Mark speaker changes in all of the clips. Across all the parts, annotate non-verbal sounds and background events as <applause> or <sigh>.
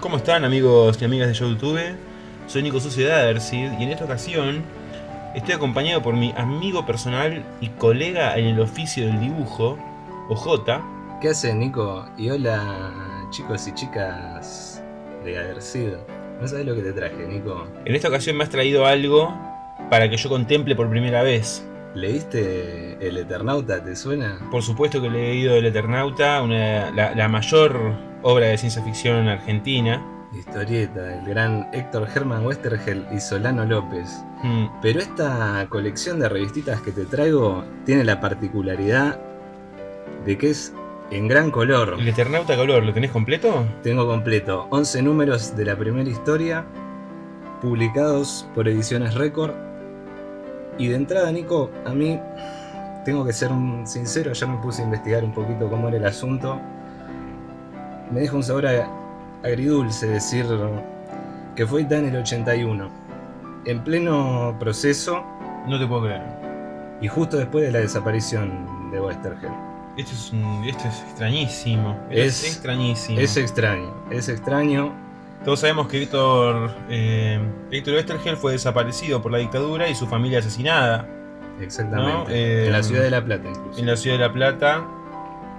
Speaker 1: ¿Cómo están amigos y amigas de YouTube? Soy Nico Sociedad Ercid y en esta ocasión estoy acompañado por mi amigo personal y colega en el oficio del dibujo, OJ.
Speaker 2: ¿Qué haces Nico? Y hola chicos y chicas de Adercid. No sabes lo que te traje, Nico.
Speaker 1: En esta ocasión me has traído algo para que yo contemple por primera vez.
Speaker 2: ¿Leíste El Eternauta? ¿Te suena?
Speaker 1: Por supuesto que he leído El Eternauta, una, la, la mayor obra de ciencia ficción argentina.
Speaker 2: Historieta, el gran Héctor Germán Westergel y Solano López.
Speaker 1: Mm,
Speaker 2: Pero esta colección de revistitas que te traigo tiene la particularidad de que es en gran color.
Speaker 1: ¿El Eternauta color lo tenés completo?
Speaker 2: Tengo completo 11 números de la primera historia, publicados por Ediciones Record. Y de entrada, Nico, a mí tengo que ser sincero, ya me puse a investigar un poquito cómo era el asunto. Me deja un sabor agridulce decir que fue en el 81, en pleno proceso
Speaker 1: No te puedo creer.
Speaker 2: y justo después de la desaparición de Westergel.
Speaker 1: Esto es, un- esto es extrañísimo. Es,
Speaker 2: Es-
Speaker 1: extrañísimo.
Speaker 2: Es extraño, es extraño.
Speaker 1: Todos sabemos que Héctor, eh, Héctor Westergel fue desaparecido por la dictadura y su familia asesinada
Speaker 2: Exactamente.
Speaker 1: No, eh,
Speaker 2: en la ciudad de La Plata, incluso.
Speaker 1: en la ciudad de La Plata.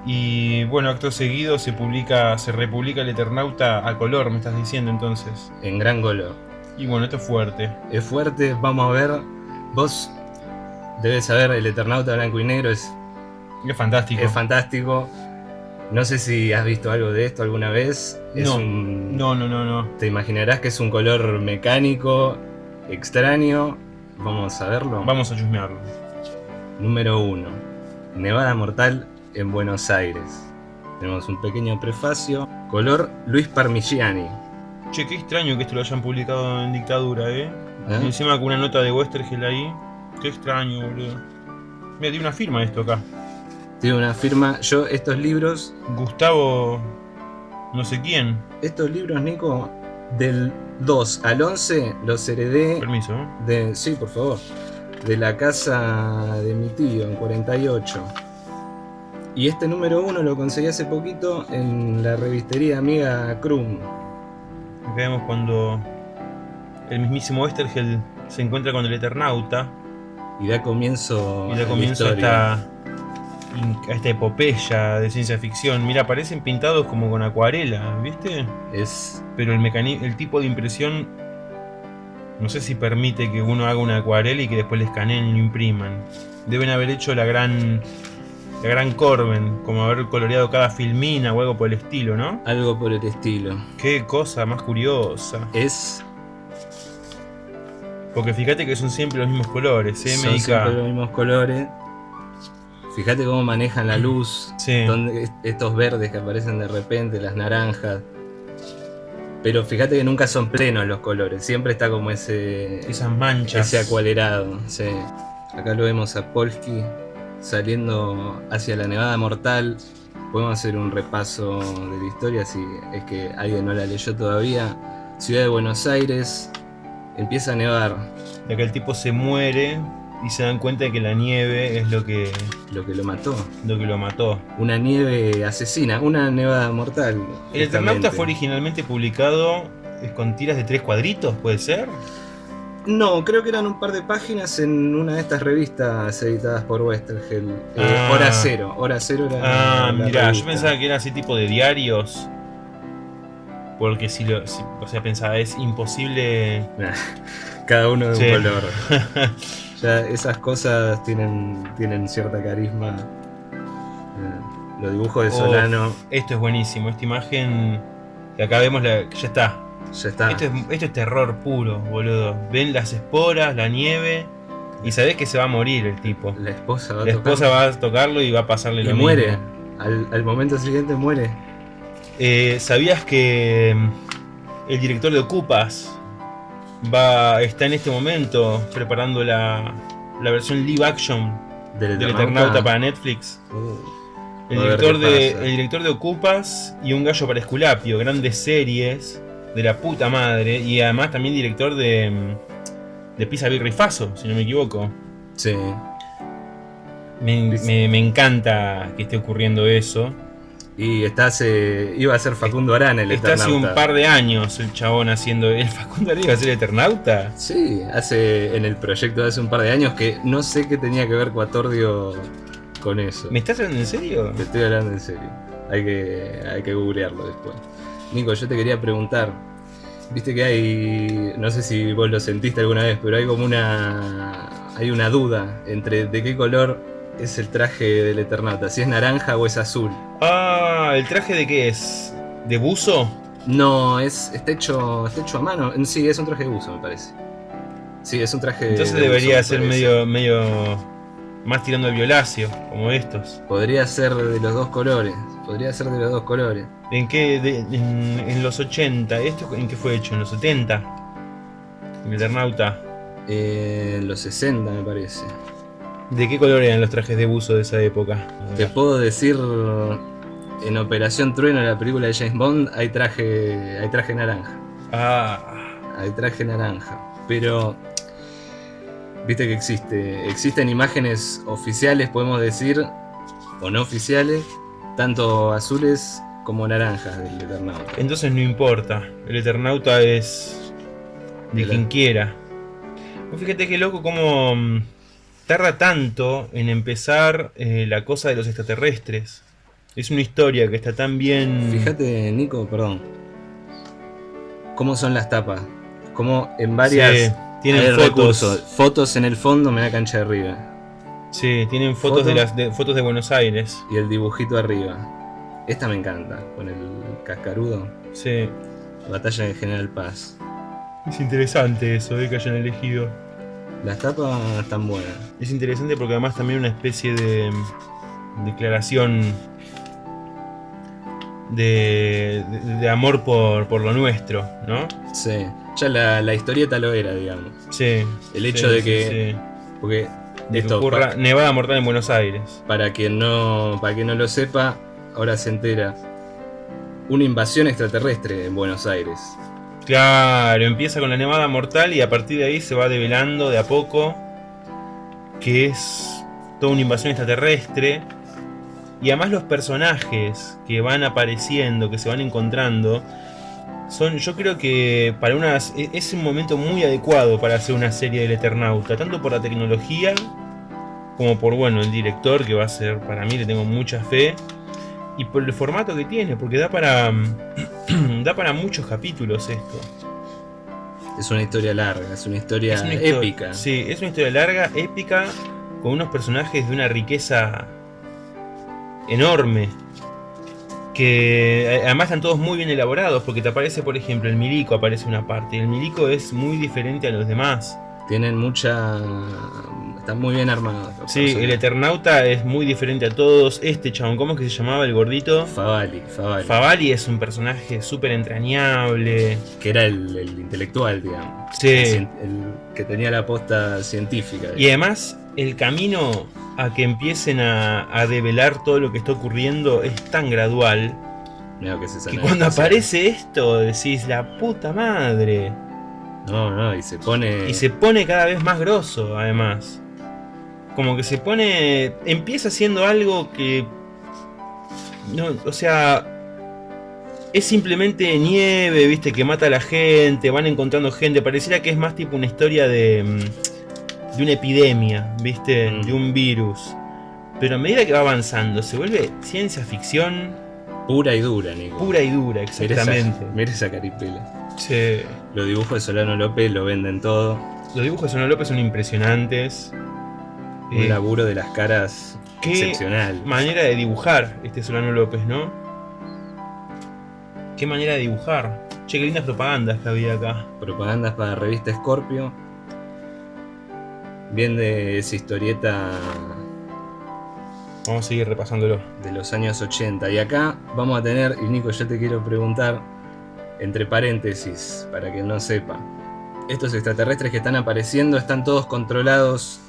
Speaker 1: Y bueno, acto seguido se publica, se republica el Eternauta a color, me estás diciendo entonces.
Speaker 2: en gran color.
Speaker 1: Y bueno, esto es fuerte.
Speaker 2: Es fuerte, vamos a ver. Vos debes saber, el Eternauta blanco y negro es,
Speaker 1: Es fantástico.
Speaker 2: es fantástico. No sé si has visto algo de esto alguna vez. Es
Speaker 1: No,
Speaker 2: un-
Speaker 1: No, no, no, no.
Speaker 2: Te imaginarás que es un color mecánico, extraño. Vamos a verlo.
Speaker 1: Vamos a chusmearlo.
Speaker 2: Número 1. Nevada mortal en Buenos Aires. Tenemos un pequeño prefacio. Color Luis Parmigiani.
Speaker 1: Che, qué extraño que esto lo hayan publicado en dictadura, eh.
Speaker 2: ¿eh?
Speaker 1: Encima con una nota de Westergel ahí. Qué extraño, boludo. Mira, tiene una firma esto acá.
Speaker 2: Tiene una firma. Yo estos libros
Speaker 1: Gustavo. No sé quién.
Speaker 2: Estos libros, Nico, del 2 al 11 los heredé
Speaker 1: Permiso, ¿eh?
Speaker 2: de. Sí, por favor. De la casa de mi tío en 48. Y este número 1 lo conseguí hace poquito en la revistería amiga Krum.
Speaker 1: Acá vemos cuando el mismísimo Westergel se encuentra con el Eternauta
Speaker 2: Y da comienzo,
Speaker 1: y da
Speaker 2: la
Speaker 1: comienzo a esta, a esta epopeya de ciencia ficción. Mira, parecen pintados como con acuarela, ¿viste?
Speaker 2: Es.
Speaker 1: Pero el, tipo de impresión no sé si permite que uno haga una acuarela y que después le escaneen y lo impriman. Deben haber hecho la gran la gran Corben, como haber coloreado cada filmina o algo por el estilo, ¿no?
Speaker 2: Algo por el estilo.
Speaker 1: Qué cosa más curiosa.
Speaker 2: Es.
Speaker 1: Porque fíjate que son siempre los mismos colores, ¿eh?
Speaker 2: Son siempre los mismos colores. Fíjate cómo manejan la luz.
Speaker 1: Sí.
Speaker 2: donde est- estos verdes que aparecen de repente, las naranjas. Pero fíjate que nunca son plenos los colores, siempre está como ese,
Speaker 1: Esas manchas.
Speaker 2: ese acualerado. sí. Acá lo vemos a Polsky saliendo hacia la Nevada Mortal. Podemos hacer un repaso de la historia si es que alguien no la leyó todavía. Ciudad de Buenos Aires, empieza a nevar,
Speaker 1: De que el tipo se muere y se dan cuenta de que la nieve es lo que,
Speaker 2: lo que lo mató.
Speaker 1: lo que lo mató.
Speaker 2: Una nieve asesina, una nevada mortal.
Speaker 1: El Eternauta fue originalmente publicado con tiras de tres cuadritos, ¿puede ser?
Speaker 2: No, creo que eran un par de páginas en una de estas revistas editadas por Westergel. Eh,
Speaker 1: Ah.
Speaker 2: Hora Cero. Hora Cero era
Speaker 1: Ah,
Speaker 2: la
Speaker 1: mirá, yo pensaba que era así tipo de diarios. Porque si lo. si- o sea, pensaba, es imposible.
Speaker 2: Cada uno de
Speaker 1: Sí.
Speaker 2: un color. <laughs> ya esas cosas tienen, tienen cierta carisma. Eh, los dibujos de
Speaker 1: Oh.
Speaker 2: Solano,
Speaker 1: Esto es buenísimo, esta imagen. Que acá vemos la. ya está.
Speaker 2: Ya está.
Speaker 1: Esto es, esto es terror puro, boludo. Ven las esporas, la nieve. Y sabés que se va a morir el tipo.
Speaker 2: La esposa va a
Speaker 1: La
Speaker 2: tocar
Speaker 1: esposa va a tocarlo y va a pasarle
Speaker 2: y
Speaker 1: lo
Speaker 2: muere.
Speaker 1: mismo.
Speaker 2: Al, al momento siguiente muere.
Speaker 1: Eh, ¿Sabías que mm, el director de Ocupas va, está en este momento preparando la, la versión live action
Speaker 2: Del
Speaker 1: del
Speaker 2: Eternauta.
Speaker 1: Para Netflix?
Speaker 2: Uh,
Speaker 1: El
Speaker 2: A
Speaker 1: director, de, el director de Ocupas y Un gallo para Esculapio, grandes series de la puta madre. Y además también director de, mm, de Pisa Birrifazo, si no me equivoco.
Speaker 2: sí.
Speaker 1: Me, me- me encanta que esté ocurriendo eso.
Speaker 2: Y está hace, iba a ser Facundo Arana el
Speaker 1: Está hace
Speaker 2: Eternauta.
Speaker 1: un par de años el chabón haciendo. ¿El Facundo Arana iba a ser Eternauta?
Speaker 2: Sí, hace en el proyecto de hace un par de años que no sé qué tenía que ver Cuatordio con eso.
Speaker 1: ¿Me estás hablando en serio?
Speaker 2: Te estoy hablando en serio. Hay que, hay que googlearlo después. Nico, yo te quería preguntar. Viste que hay. No sé si vos lo sentiste alguna vez, pero hay como una. Hay una duda entre de qué color es el traje del Eternauta. Si es naranja o es azul.
Speaker 1: Ah, ¿el traje de qué es? ¿De buzo?
Speaker 2: No, es, está, hecho, está hecho a mano. Sí, es un traje de buzo, me parece. Sí, es un traje de
Speaker 1: Entonces
Speaker 2: de
Speaker 1: debería
Speaker 2: buzo,
Speaker 1: ser medio, medio más tirando al violáceo, como estos.
Speaker 2: Podría ser de los dos colores. Podría ser de los dos colores.
Speaker 1: ¿En qué? de- en, en los 80. ¿Esto en qué fue hecho? ¿En los 70? ¿En Eternauta?
Speaker 2: Eh, los 60, me parece.
Speaker 1: ¿De qué color eran los trajes de buzo de esa época?
Speaker 2: Te puedo decir, en Operación Trueno, la película de James Bond, hay traje, hay traje naranja.
Speaker 1: Ah,
Speaker 2: Hay traje naranja. Pero, viste que existe. Existen imágenes oficiales, podemos decir, o no oficiales, tanto azules como naranjas del Eternauta.
Speaker 1: entonces no importa. El Eternauta es de quien quiera. Vos fíjate qué loco cómo mm, tarda tanto en empezar eh, la cosa de los extraterrestres. Es una historia que está tan bien...
Speaker 2: Fíjate, Nico, perdón. ¿Cómo son las tapas? Como en varias...
Speaker 1: Sí, tienen fotos.
Speaker 2: recursos. Fotos en el fondo, me da cancha de arriba.
Speaker 1: Sí, tienen fotos
Speaker 2: Foto.
Speaker 1: de las de- fotos de Buenos Aires.
Speaker 2: Y el dibujito arriba. Esta me encanta, con el cascarudo.
Speaker 1: Sí.
Speaker 2: Batalla de General Paz.
Speaker 1: Es interesante eso, eh, que hayan elegido.
Speaker 2: Las tapas están buenas.
Speaker 1: Es interesante porque además también una especie de mm, declaración de, de- de amor por, por lo nuestro, ¿no?
Speaker 2: Sí. Ya la, la historieta lo era, digamos.
Speaker 1: Sí.
Speaker 2: El hecho
Speaker 1: sí,
Speaker 2: de que-
Speaker 1: sí.
Speaker 2: Porque
Speaker 1: De que
Speaker 2: esto,
Speaker 1: ocurra
Speaker 2: pa-
Speaker 1: Nevada Mortal en Buenos Aires.
Speaker 2: para quien no. Para quien no lo sepa, ahora se entera. Una invasión extraterrestre en Buenos Aires.
Speaker 1: Claro, empieza con la Nevada Mortal y a partir de ahí se va develando de a poco que es toda una invasión extraterrestre. Y además los personajes que van apareciendo, que se van encontrando, son, yo creo que para unas, e- es un momento muy adecuado para hacer una serie del Eternauta, tanto por la tecnología como por bueno el director que va a ser, para mí le tengo mucha fe, y por el formato que tiene, porque da para <clears throat> da para muchos capítulos esto.
Speaker 2: Es una historia larga, es una historia
Speaker 1: Es una histo-
Speaker 2: épica.
Speaker 1: Sí, es una historia larga, épica, con unos personajes de una riqueza enorme. Que eh, además están todos muy bien elaborados, porque te aparece, por ejemplo, el milico aparece una parte. y El milico es muy diferente a los demás.
Speaker 2: Tienen mucha. Están muy bien armados.
Speaker 1: Sí, el. Eternauta es muy diferente a todos. Este chabón, ¿cómo es que se llamaba el gordito?
Speaker 2: Favali, Favali.
Speaker 1: Favali es un personaje súper entrañable.
Speaker 2: que era el, el intelectual, digamos.
Speaker 1: Sí.
Speaker 2: El, cien- el que tenía la posta científica.
Speaker 1: Y además, el camino a que empiecen a, a develar todo lo que está ocurriendo es tan gradual
Speaker 2: Mirá que, se
Speaker 1: que
Speaker 2: sana
Speaker 1: cuando aparece esto decís la puta madre.
Speaker 2: No, no, y se pone.
Speaker 1: Y se pone cada vez más grosso, además. Como que se pone. Empieza siendo algo que. No, o sea. Es simplemente nieve, viste, que mata a la gente, van encontrando gente. Pareciera que es más tipo una historia de. De una epidemia, viste,
Speaker 2: Mm.
Speaker 1: de un virus. Pero a medida que va avanzando, se vuelve ciencia ficción
Speaker 2: Pura y dura, Nico.
Speaker 1: pura y dura,
Speaker 2: esa-
Speaker 1: exactamente.
Speaker 2: Mira esa caripela.
Speaker 1: Sí.
Speaker 2: Los dibujos de Solano López lo venden todo.
Speaker 1: Los dibujos de Sono López son impresionantes.
Speaker 2: Un
Speaker 1: Eh,
Speaker 2: laburo de las caras
Speaker 1: qué
Speaker 2: excepcional.
Speaker 1: manera de dibujar este Solano López, ¿no? Qué manera de dibujar. Che, qué lindas propagandas que había acá.
Speaker 2: Propagandas para revista Scorpio. Bien de esa historieta
Speaker 1: Vamos a seguir repasándolo.
Speaker 2: de los años 80. Y acá vamos a tener, y Nico, yo te quiero preguntar, entre paréntesis, para que no sepa. Estos extraterrestres que están apareciendo están todos controlados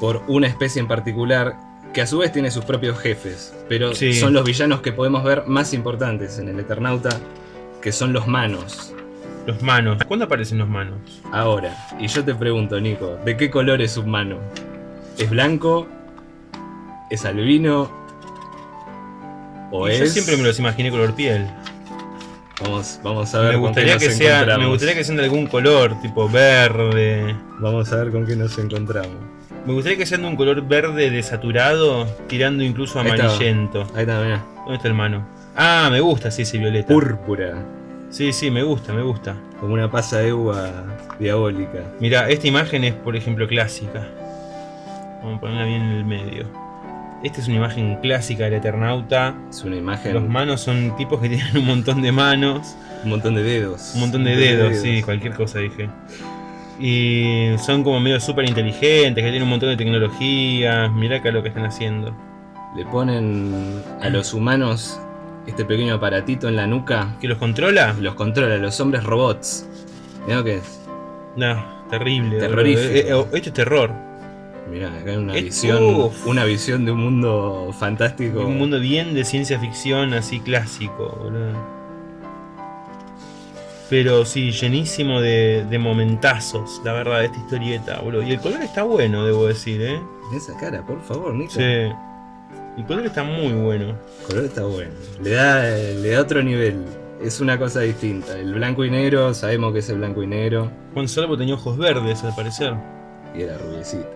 Speaker 2: por una especie en particular que a su vez tiene sus propios jefes, pero
Speaker 1: Sí.
Speaker 2: son los villanos que podemos ver más importantes en el Eternauta, que son los manos.
Speaker 1: Los manos. ¿Cuándo aparecen los manos?
Speaker 2: Ahora, y yo te pregunto, Nico, ¿de qué color es un mano? ¿Es blanco? ¿Es albino? O
Speaker 1: Y
Speaker 2: es.
Speaker 1: Yo siempre me los imaginé color piel.
Speaker 2: Vamos, vamos a ver
Speaker 1: Me
Speaker 2: con
Speaker 1: gustaría,
Speaker 2: qué
Speaker 1: que
Speaker 2: nos
Speaker 1: sea, me gustaría que sean de algún color, tipo verde.
Speaker 2: Vamos a ver con qué nos encontramos.
Speaker 1: Me gustaría que sean de un color verde desaturado, tirando incluso a
Speaker 2: Ahí está.
Speaker 1: amarillento.
Speaker 2: Ahí está, mirá.
Speaker 1: ¿Dónde está el mano? Ah, me gusta, sí, ese violeta.
Speaker 2: Púrpura.
Speaker 1: Sí, sí, me gusta, me gusta.
Speaker 2: Como una pasa de uva diabólica.
Speaker 1: Mira, esta imagen es, por ejemplo, clásica. Vamos a ponerla bien en el medio. Esta es una imagen clásica del Eternauta.
Speaker 2: Es una imagen.
Speaker 1: Los manos son tipos que <laughs> tienen un montón de manos.
Speaker 2: un montón de dedos.
Speaker 1: Un montón de dedos, sí, cualquier cosa dije. Y son como medio súper inteligentes, que tienen un montón de tecnología. Mirá acá lo que están haciendo.
Speaker 2: Le ponen a los humanos este pequeño aparatito en la nuca.
Speaker 1: ¿Que los controla?
Speaker 2: Los controla, los hombres robots. Mirá que es.
Speaker 1: No, terrible.
Speaker 2: Terrorífico.
Speaker 1: Eh, eh, esto es terror.
Speaker 2: Mirá, acá hay una
Speaker 1: Es-
Speaker 2: visión.
Speaker 1: uf.
Speaker 2: Una visión de un mundo fantástico.
Speaker 1: Un mundo bien de ciencia ficción, así clásico, boludo. Pero sí, llenísimo de, de momentazos, la verdad, de esta historieta, boludo. Y el color está bueno, debo decir, ¿eh?
Speaker 2: Esa cara, por favor, Nico.
Speaker 1: Sí. El color está muy bueno.
Speaker 2: El color está bueno. Le da, le da otro nivel. Es una cosa distinta. El blanco y negro, sabemos que es el blanco y negro.
Speaker 1: Juan Salvo tenía ojos verdes, al parecer.
Speaker 2: Y era rubiecita.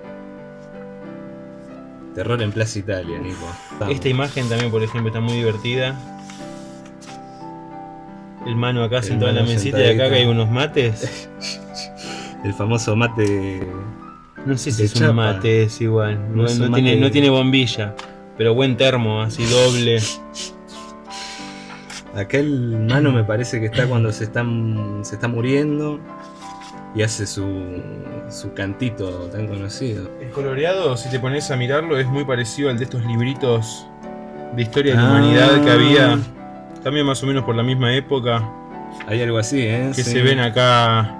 Speaker 2: Terror en Plaza Italia, Nico. Vamos.
Speaker 1: Esta imagen también, por ejemplo, está muy divertida. El mano acá
Speaker 2: El
Speaker 1: sentado en la mesita y acá que hay unos mates. <laughs>
Speaker 2: El famoso mate.
Speaker 1: No sé si es
Speaker 2: chapa.
Speaker 1: un mate, es igual.
Speaker 2: No
Speaker 1: No,
Speaker 2: es
Speaker 1: no
Speaker 2: un
Speaker 1: tiene,
Speaker 2: mate.
Speaker 1: no tiene bombilla. Pero buen termo, así doble.
Speaker 2: Acá el mano me parece que está cuando se está, se está muriendo. Y hace su, su cantito tan conocido.
Speaker 1: El coloreado, si te pones a mirarlo, es muy parecido al de estos libritos de historia de la
Speaker 2: Ah.
Speaker 1: humanidad que había. También más o menos por la misma época.
Speaker 2: Hay algo así, ¿eh?
Speaker 1: Que
Speaker 2: Sí.
Speaker 1: se ven acá.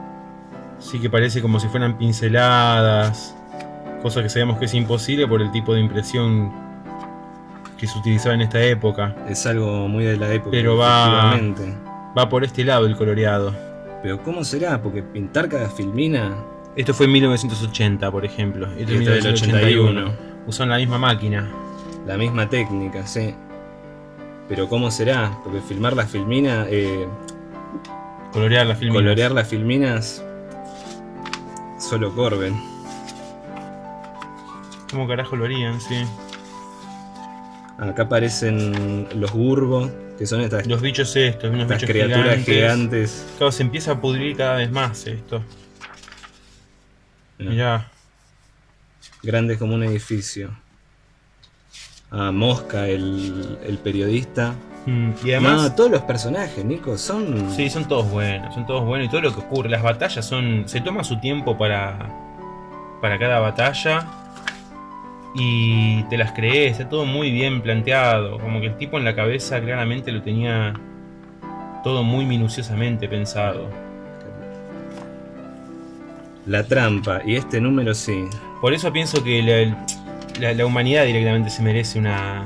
Speaker 1: Sí que parece como si fueran pinceladas. Cosa que sabemos que es imposible por el tipo de impresión que se utilizaba en esta época.
Speaker 2: Es algo muy de la época.
Speaker 1: Pero va-. Va por este lado el coloreado.
Speaker 2: Pero ¿cómo será? Porque pintar cada filmina.
Speaker 1: Esto fue en 1980, por ejemplo. Esto es
Speaker 2: esto del 81.
Speaker 1: Usaron la misma máquina.
Speaker 2: La misma técnica, sí. Pero ¿cómo será? Porque filmar las filminas, eh,
Speaker 1: Colorear la filmina.
Speaker 2: colorear las filminas, solo Corben.
Speaker 1: ¿Cómo carajo lo harían? Sí.
Speaker 2: Acá aparecen los burbos, que son estas,
Speaker 1: Los bichos estos, unos
Speaker 2: estas
Speaker 1: bichos
Speaker 2: criaturas
Speaker 1: gigantes.
Speaker 2: gigantes.
Speaker 1: Claro, se empieza a pudrir cada vez más esto.
Speaker 2: Mirá,
Speaker 1: Mirá.
Speaker 2: Grandes como un edificio. Ah, Mosca, el, el periodista.
Speaker 1: Mm, Y además,
Speaker 2: no, todos los personajes, Nico, son.
Speaker 1: sí, son todos buenos, son todos buenos y todo lo que ocurre. Las batallas son. Se toma su tiempo para. para cada batalla. Y te las crees, está todo muy bien planteado. Como que el tipo en la cabeza claramente lo tenía todo muy minuciosamente pensado.
Speaker 2: La trampa. Y este número sí.
Speaker 1: Por eso pienso que la, la- la humanidad directamente se merece una,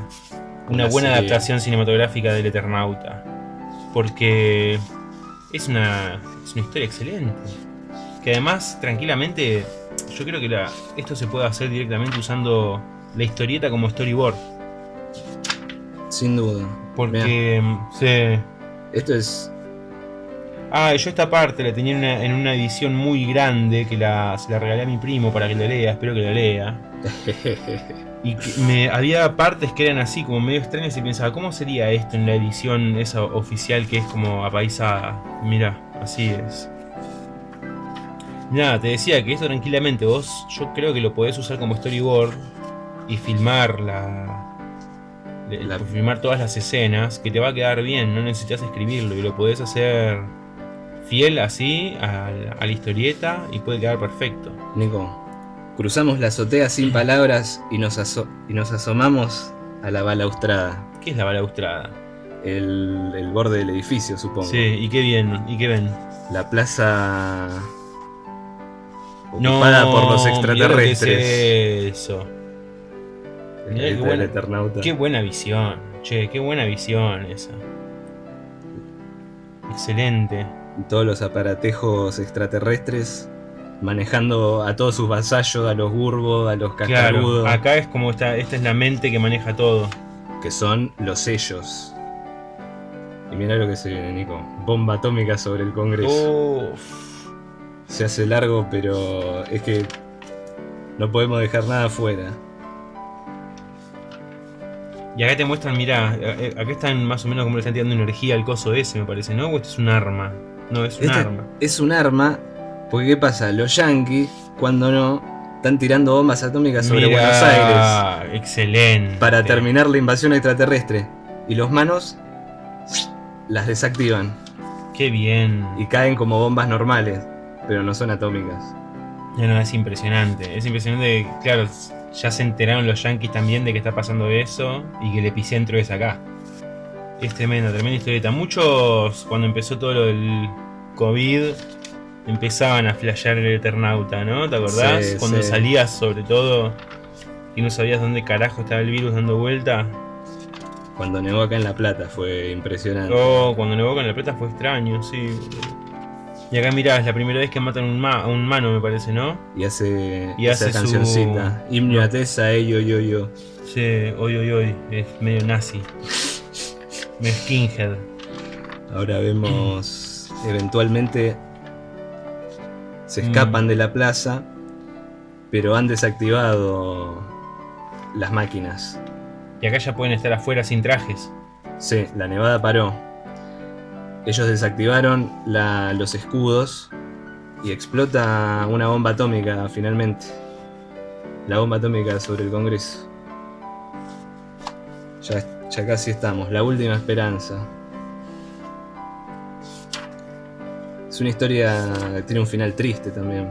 Speaker 1: una
Speaker 2: Una
Speaker 1: buena
Speaker 2: serie.
Speaker 1: adaptación cinematográfica del Eternauta. Porque es una, es una historia excelente. Que además, tranquilamente, yo creo que la- esto se puede hacer directamente usando la historieta como storyboard.
Speaker 2: Sin duda.
Speaker 1: Porque, sí.
Speaker 2: Esto es.
Speaker 1: Ah, yo esta parte la tenía en una, en una edición muy grande que la, se la regalé a mi primo para que la lea, espero que la lea. <laughs> Y que me, había partes que eran así, como medio extrañas, y pensaba, ¿cómo sería esto en la edición esa oficial que es como apaisada? Mira, así es. Nada, te decía que esto tranquilamente vos, yo creo que lo podés usar como storyboard y filmar la,
Speaker 2: La-
Speaker 1: filmar todas las escenas, que te va a quedar bien, no necesitas escribirlo y lo podés hacer fiel así a la, a la historieta y puede quedar perfecto.
Speaker 2: Nico, cruzamos la azotea sin palabras y nos, aso- y nos asomamos a la balaustrada.
Speaker 1: ¿Qué es la balaustrada?
Speaker 2: El, el borde del edificio, supongo.
Speaker 1: Sí, y qué bien, y qué ven.
Speaker 2: La plaza
Speaker 1: No,
Speaker 2: ocupada por los
Speaker 1: que
Speaker 2: extraterrestres.
Speaker 1: es eso. Mirá qué buena-. Qué visión. Che, qué buena visión esa. Excelente.
Speaker 2: Todos los aparatejos extraterrestres manejando a todos sus vasallos, a los burbos, a los
Speaker 1: Claro,
Speaker 2: cascarudos.
Speaker 1: acá es como esta, esta es la mente que maneja todo.
Speaker 2: que son los sellos. Y mira lo que se viene, Nico. Bomba atómica sobre el Congreso.
Speaker 1: Uf.
Speaker 2: Se hace largo, pero es que no podemos dejar nada afuera.
Speaker 1: Y acá te muestran, mira, eh, acá están más o menos como le están tirando energía al coso ese, me parece, ¿no? O esto es un arma. No, es un
Speaker 2: Este
Speaker 1: arma.
Speaker 2: Es un arma, porque ¿qué pasa? Los yankees, cuando no, están tirando bombas atómicas sobre
Speaker 1: Mirá,
Speaker 2: Buenos Aires
Speaker 1: Excelente.
Speaker 2: para terminar la invasión extraterrestre. Y los manos las desactivan
Speaker 1: Qué bien.
Speaker 2: y caen como bombas normales, pero no son atómicas.
Speaker 1: No, no, es impresionante. Es impresionante que, claro, ya se enteraron los yankees también de que está pasando eso y que el epicentro es acá. Es tremenda, tremenda historieta. Muchos, cuando empezó todo lo del COVID, empezaban a flashear el Eternauta, ¿no? ¿Te acordás?
Speaker 2: Sí,
Speaker 1: cuando
Speaker 2: sí.
Speaker 1: salías, sobre todo, y no sabías dónde carajo estaba el virus dando vuelta.
Speaker 2: Cuando nevó acá en La Plata fue impresionante.
Speaker 1: Oh, cuando nevó con la plata fue extraño, sí. Y acá mirá, es la primera vez que matan un ma- a un mano, me parece, ¿no?
Speaker 2: Y hace
Speaker 1: Y
Speaker 2: esa
Speaker 1: hace su-
Speaker 2: cancioncita. Himno a Tessa, eh, yo, yo, yo.
Speaker 1: Sí, hoy, hoy, hoy. Es medio nazi. Skinhead.
Speaker 2: Ahora vemos eventualmente se
Speaker 1: Mm.
Speaker 2: escapan de la plaza, pero han desactivado las máquinas.
Speaker 1: Y acá ya pueden estar afuera sin trajes.
Speaker 2: Sí, la nevada paró. Ellos desactivaron la- los escudos y explota una bomba atómica finalmente. La bomba atómica sobre el Congreso. Ya, ya casi estamos, la última esperanza. Es una historia que tiene un final triste también.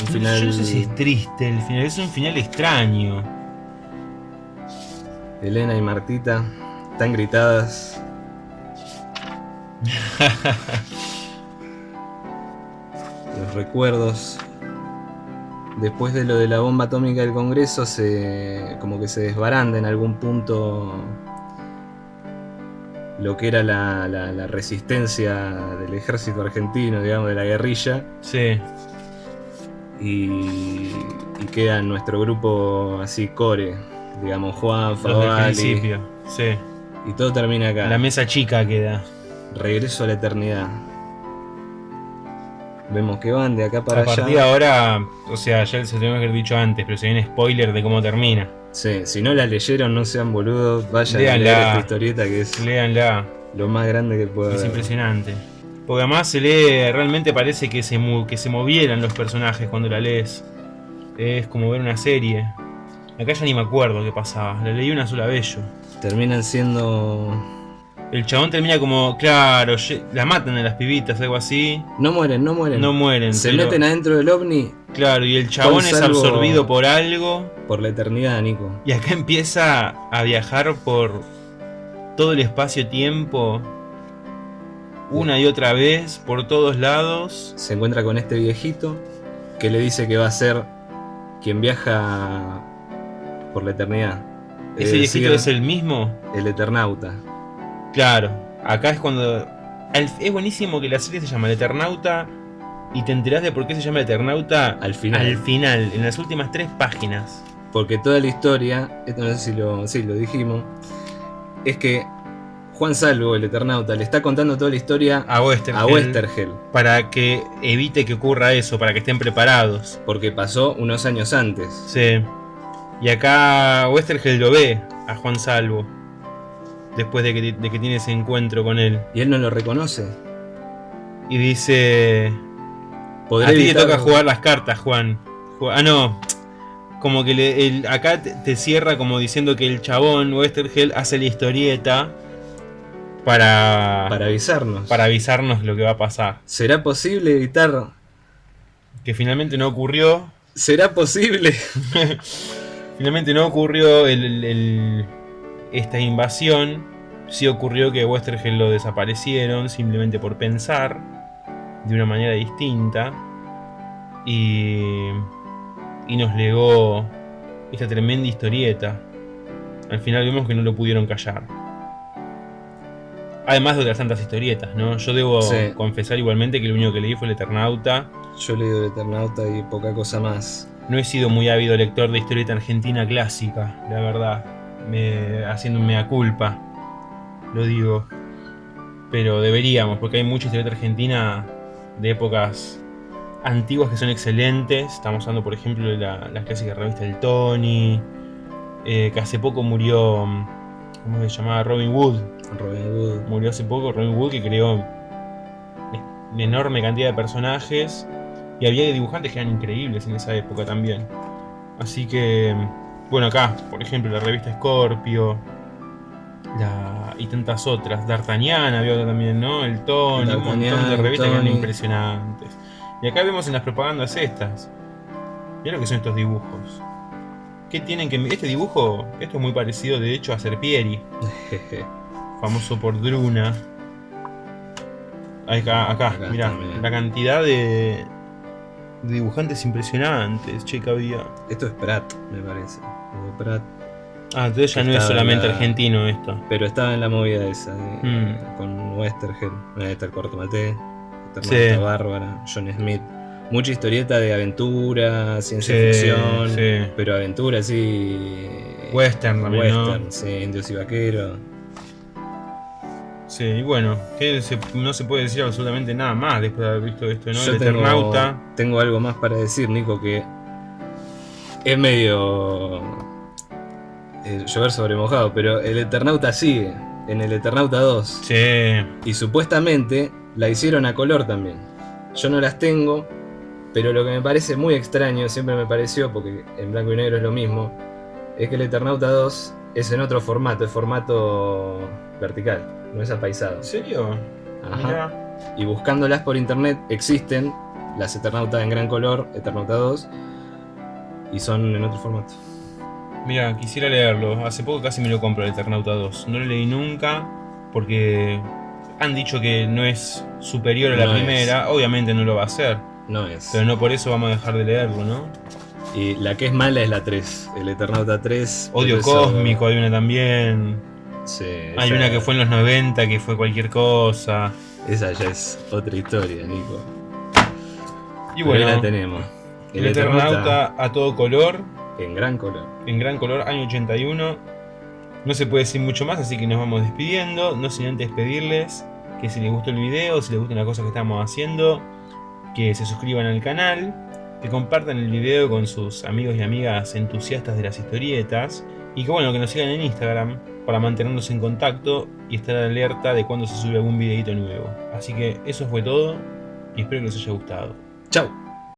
Speaker 2: Un final.
Speaker 1: Yo no sé si es triste el final, es un final extraño.
Speaker 2: Elena y Martita están gritadas. <laughs> Los recuerdos. Después de lo de la bomba atómica del Congreso, se como que se desbaranda en algún punto lo que era la, la- la resistencia del ejército argentino, digamos, de la guerrilla,
Speaker 1: Sí.
Speaker 2: y, y queda nuestro grupo así core, digamos, Juan, Favali,
Speaker 1: principio. Sí.
Speaker 2: y todo termina acá.
Speaker 1: La mesa chica queda.
Speaker 2: Regreso a la eternidad. Vemos que van de acá para
Speaker 1: a partir de
Speaker 2: allá.
Speaker 1: ahora, o sea, ya se tengo que haber dicho antes, pero se viene spoiler de cómo termina.
Speaker 2: Sí, si no la leyeron, no sean boludos, vayan a
Speaker 1: Léanla.
Speaker 2: leer esta historieta que es
Speaker 1: Léanla.
Speaker 2: lo más grande que puede
Speaker 1: Es
Speaker 2: haber.
Speaker 1: impresionante. Porque además se lee, realmente parece que se, que se movieran los personajes cuando la lees. Es como ver una serie. Acá ya ni me acuerdo qué pasaba. La leí una sola vez yo.
Speaker 2: Terminan siendo.
Speaker 1: El chabón termina como, claro, la matan a las pibitas, algo así.
Speaker 2: No mueren, no mueren.
Speaker 1: No mueren.
Speaker 2: Se
Speaker 1: pero-
Speaker 2: meten adentro del ovni
Speaker 1: Claro, y el chabón es absorbido por algo.
Speaker 2: por la eternidad, Nico.
Speaker 1: Y acá empieza a viajar por todo el espacio-tiempo. Una y otra vez, por todos lados.
Speaker 2: Se encuentra con este viejito que le dice que va a ser quien viaja por la eternidad.
Speaker 1: Ese
Speaker 2: Es
Speaker 1: viejito es el mismo.
Speaker 2: el Eternauta.
Speaker 1: Claro, acá es cuando. Es buenísimo que la serie se llama El Eternauta y te enterás de por qué se llama El Eternauta
Speaker 2: Al final.
Speaker 1: al final, en las últimas tres páginas.
Speaker 2: Porque toda la historia, esto no sé si lo, sí, lo dijimos, es que Juan Salvo, el Eternauta, le está contando toda la historia
Speaker 1: A Westergel.
Speaker 2: a Westergel.
Speaker 1: Para que evite que ocurra eso, para que estén preparados.
Speaker 2: Porque pasó unos años antes.
Speaker 1: Sí. Y acá Westergel lo ve a Juan Salvo. Después de que, de que tiene ese encuentro con él.
Speaker 2: Y él no lo reconoce.
Speaker 1: Y dice. A ti te toca jugar las cartas, Juan. Ju- Ah, no. Como que le- el- acá te, te cierra como diciendo que el chabón Westergel hace la historieta para,
Speaker 2: Para avisarnos.
Speaker 1: para avisarnos lo que va a pasar.
Speaker 2: ¿Será posible evitar?
Speaker 1: Que finalmente no ocurrió.
Speaker 2: ¿Será posible? <laughs>
Speaker 1: Finalmente no ocurrió el- el- el- esta invasión. Sí ocurrió que Westergel lo desaparecieron simplemente por pensar de una manera distinta. Y, y nos legó esta tremenda historieta. Al final vemos que no lo pudieron callar. Además de otras tantas historietas, ¿no? Yo debo
Speaker 2: Sí.
Speaker 1: confesar igualmente que lo único que leí fue el Eternauta.
Speaker 2: Yo leo el Eternauta y poca cosa más.
Speaker 1: No he sido muy ávido lector de historieta argentina clásica, la verdad. Me, haciendo un mea culpa, lo digo. Pero deberíamos, porque hay mucha historieta argentina de épocas antiguas que son excelentes. Estamos hablando, por ejemplo, de la, la clásica revista del Tony, eh, que hace poco murió, ¿cómo se llamaba? Robin Wood.
Speaker 2: Robin Wood.
Speaker 1: Murió hace poco Robin Wood, que creó una enorme cantidad de personajes. Y había dibujantes que eran increíbles en esa época también. Así que, bueno, acá, por ejemplo, la revista Scorpio. La, y tantas otras. D'Artagnan había otra también, ¿no? El Tony, un montón de revistas que eran impresionantes. Y acá vemos en las propagandas estas. Mira lo que son estos dibujos. ¿Qué tienen que.? Este dibujo, esto es muy parecido de hecho a Serpieri,
Speaker 2: Jeje. <laughs>
Speaker 1: famoso por Druna. Acá, acá,
Speaker 2: Acá
Speaker 1: mirá,
Speaker 2: también.
Speaker 1: la cantidad de dibujantes impresionantes, che, que había.
Speaker 2: Esto es Pratt, me parece. Pratt.
Speaker 1: Ah, entonces ya no es solamente
Speaker 2: la-
Speaker 1: argentino esto.
Speaker 2: Pero estaba en la movida esa de-
Speaker 1: Mm.
Speaker 2: con Westergel. Ahí está el corto Mate.
Speaker 1: Sí.
Speaker 2: Bárbara, John Smith. Mucha historieta de aventura, ciencia
Speaker 1: Sí,
Speaker 2: ficción.
Speaker 1: sí.
Speaker 2: Pero aventura sí.
Speaker 1: Western también, ¿no?
Speaker 2: Western, sí, indios y vaqueros.
Speaker 1: Sí, y bueno, que se- no se puede decir absolutamente nada más después de haber visto esto, ¿no?
Speaker 2: Yo
Speaker 1: El
Speaker 2: tengo,
Speaker 1: Eternauta.
Speaker 2: tengo algo más para decir, Nico, que es medio eh, llover sobre mojado, pero el Eternauta sigue en el Eternauta 2
Speaker 1: Sí,
Speaker 2: y supuestamente la hicieron a color también. Yo no las tengo, pero lo que me parece muy extraño, siempre me pareció, porque en blanco y negro es lo mismo, es que el Eternauta 2 es en otro formato, es formato vertical, no es apaisado.
Speaker 1: ¿en serio?
Speaker 2: Ajá.
Speaker 1: Mirá.
Speaker 2: Y buscándolas por internet existen las Eternauta en gran color, Eternauta 2, y son en otro formato.
Speaker 1: Mira, quisiera leerlo. Hace poco casi me lo compro el Eternauta 2. No lo leí nunca porque han dicho que no es superior a la
Speaker 2: No es.
Speaker 1: primera. Obviamente no lo va a ser.
Speaker 2: No es.
Speaker 1: Pero no por eso vamos a dejar de leerlo, ¿no?
Speaker 2: Y la que es mala es la 3, el Eternauta 3.
Speaker 1: Odio Cósmico, hay una también.
Speaker 2: Sí,
Speaker 1: Hay
Speaker 2: esa-
Speaker 1: una que fue en los 90 que fue cualquier cosa.
Speaker 2: Esa ya es otra historia, Nico.
Speaker 1: Y
Speaker 2: Pero
Speaker 1: bueno,
Speaker 2: la tenemos.
Speaker 1: el Eternauta a todo color,
Speaker 2: en gran color.
Speaker 1: en gran color, año 81. No se puede decir mucho más, así que nos vamos despidiendo. No sin antes pedirles que si les gustó el video, si les gustan las cosas que estamos haciendo, que se suscriban al canal, que compartan el video con sus amigos y amigas entusiastas de las historietas y que bueno, que nos sigan en Instagram para mantenernos en contacto y estar alerta de cuando se sube algún videito nuevo. Así que eso fue todo y espero que les haya gustado.
Speaker 2: Chau.